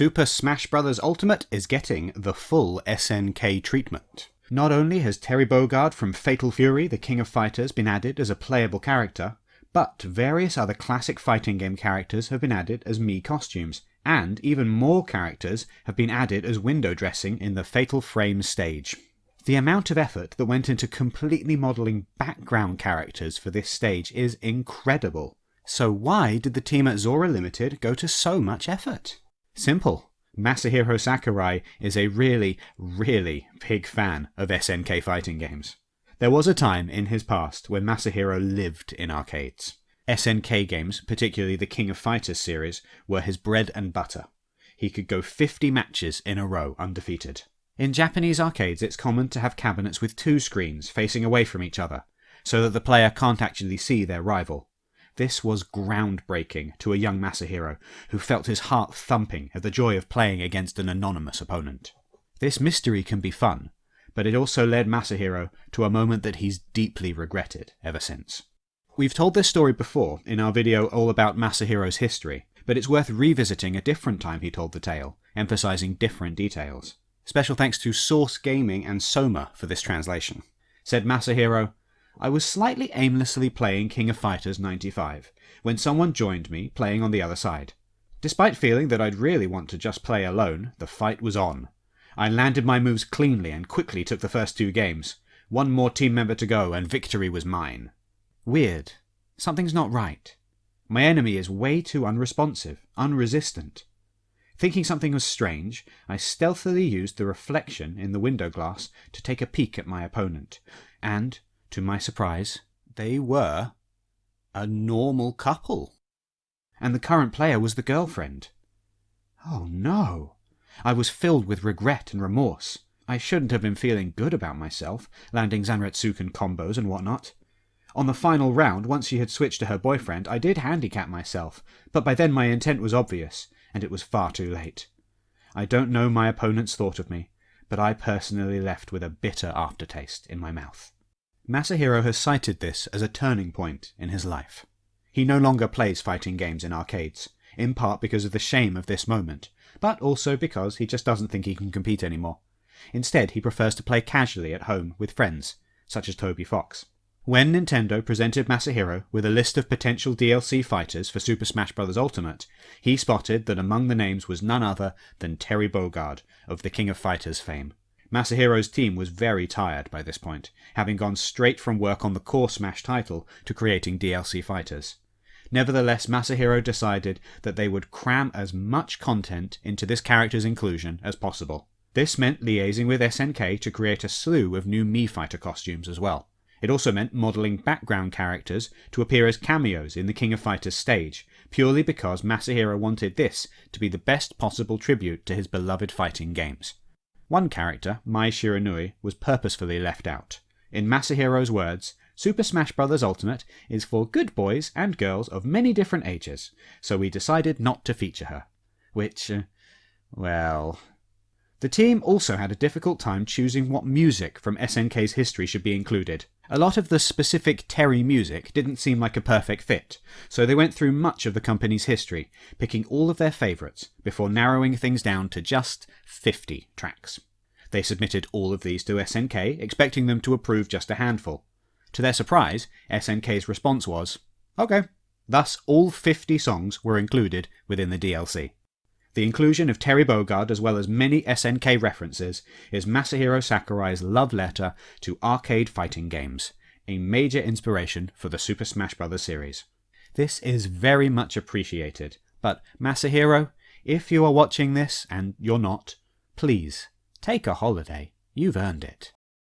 Super Smash Bros. Ultimate is getting the full SNK treatment. Not only has Terry Bogard from Fatal Fury, the King of Fighters, been added as a playable character, but various other classic fighting game characters have been added as Mii costumes, and even more characters have been added as window dressing in the Fatal Frame stage. The amount of effort that went into completely modelling background characters for this stage is incredible. So why did the team at Sora Limited go to so much effort? Simple. Masahiro Sakurai is a really, really big fan of SNK fighting games. There was a time in his past when Masahiro lived in arcades. SNK games, particularly the King of Fighters series, were his bread and butter. He could go 50 matches in a row undefeated. In Japanese arcades, it's common to have cabinets with two screens facing away from each other, so that the player can't actually see their rival. This was groundbreaking to a young Masahiro, who felt his heart thumping at the joy of playing against an anonymous opponent. This mystery can be fun, but it also led Masahiro to a moment that he's deeply regretted ever since. We've told this story before in our video all about Masahiro's history, but it's worth revisiting a different time he told the tale, emphasizing different details. Special thanks to Source Gaming and Soma for this translation. Said Masahiro, I was slightly aimlessly playing King of Fighters 95 when someone joined me playing on the other side. Despite feeling that I'd really want to just play alone, the fight was on. I landed my moves cleanly and quickly took the first two games. One more team member to go and victory was mine. Weird. Something's not right. My enemy is way too unresponsive, unresistant. Thinking something was strange, I stealthily used the reflection in the window glass to take a peek at my opponent, and to my surprise, they were a normal couple. And the current player was the girlfriend. Oh no! I was filled with regret and remorse. I shouldn't have been feeling good about myself, landing Zanretsuken combos and whatnot. On the final round, once she had switched to her boyfriend, I did handicap myself, but by then my intent was obvious, and it was far too late. I don't know my opponent's thought of me, but I personally left with a bitter aftertaste in my mouth. Masahiro has cited this as a turning point in his life. He no longer plays fighting games in arcades, in part because of the shame of this moment, but also because he just doesn't think he can compete anymore. Instead, he prefers to play casually at home with friends, such as Toby Fox. When Nintendo presented Masahiro with a list of potential DLC fighters for Super Smash Bros. Ultimate, he spotted that among the names was none other than Terry Bogard of the King of Fighters fame. Masahiro's team was very tired by this point, having gone straight from work on the core Smash title to creating DLC fighters. Nevertheless, Masahiro decided that they would cram as much content into this character's inclusion as possible. This meant liaising with SNK to create a slew of new Mii Fighter costumes as well. It also meant modelling background characters to appear as cameos in the King of Fighters stage, purely because Masahiro wanted this to be the best possible tribute to his beloved fighting games. One character, Mai Shiranui, was purposefully left out. In Masahiro's words, Super Smash Bros. Ultimate is for good boys and girls of many different ages, so we decided not to feature her. Which, uh, well. The team also had a difficult time choosing what music from SNK's history should be included. A lot of the specific Terry music didn't seem like a perfect fit, so they went through much of the company's history, picking all of their favourites, before narrowing things down to just 50 tracks. They submitted all of these to SNK, expecting them to approve just a handful. To their surprise, SNK's response was, OK. Thus, all 50 songs were included within the DLC. The inclusion of Terry Bogard, as well as many SNK references, is Masahiro Sakurai's love letter to arcade fighting games, a major inspiration for the Super Smash Bros. series. This is very much appreciated, but Masahiro, if you are watching this, and you're not, please, take a holiday. You've earned it.